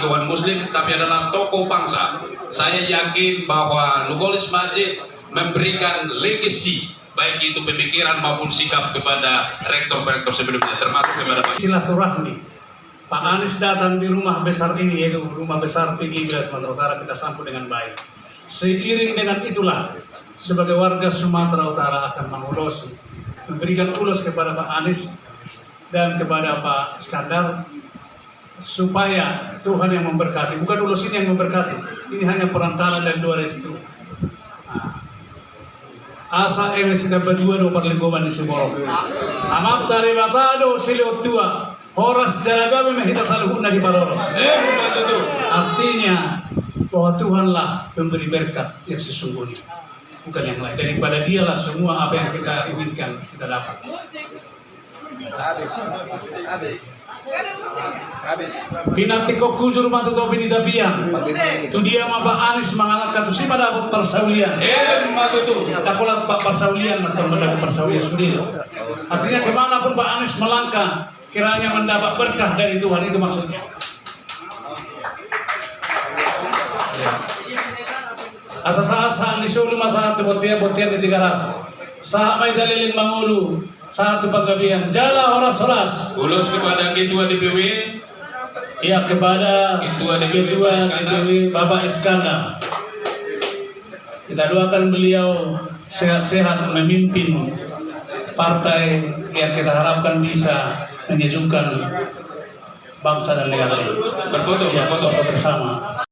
kawan muslim tapi adalah tokoh bangsa. Saya yakin bahwa Lugolis Majid memberikan legacy baik itu pemikiran maupun sikap kepada rektor-rektor sebelumnya termasuk kepada Pak silaturahmi. Pak Anies datang di rumah besar ini yaitu rumah besar Wilayah Sumatera Utara kita sambut dengan baik. Seiring dengan itulah sebagai warga Sumatera Utara akan mengulos memberikan ulos kepada Pak Anies dan kepada Pak Iskandar supaya Tuhan yang memberkati. Bukan ulos ini yang memberkati. Ini hanya perantara dan dua restu. Nah, asa eme sida berdua do parlegoman di Sumoro. Amak dari batado siliot tua. Horas jalagabe mehita saluhuna di Paroro. Eh, artinya bahwa Tuhanlah pemberi berkat yang sesungguhnya. Bukan yang lain. Daripada dialah semua apa yang kita inginkan kita dapat Pinati kok kujur matu to pinita piang. Tu dia mah Pak Anies mengalahkan tu si pada persaulian. Eh, betul tuh. Takulah Pak persaulian atau mendapat persaulian sendiri. Artinya ke mana pun Pak Anies melangkah, kiranya mendapat berkah dari Tuhan itu maksudnya. Ya. Asa-asa di sulu masa satu botian botian di tiga ras. Sahat may dalilin mangulu. Satu panggabian. Jala horas-horas. Ulos kepada ketua DPW Ya kepada Ketua DPW Ketua. DPW Bapak Iskandar. Kita doakan beliau sehat-sehat memimpin partai yang kita harapkan bisa menyejukkan bangsa dan negara ini. berfoto Ya, berfoto foto bersama.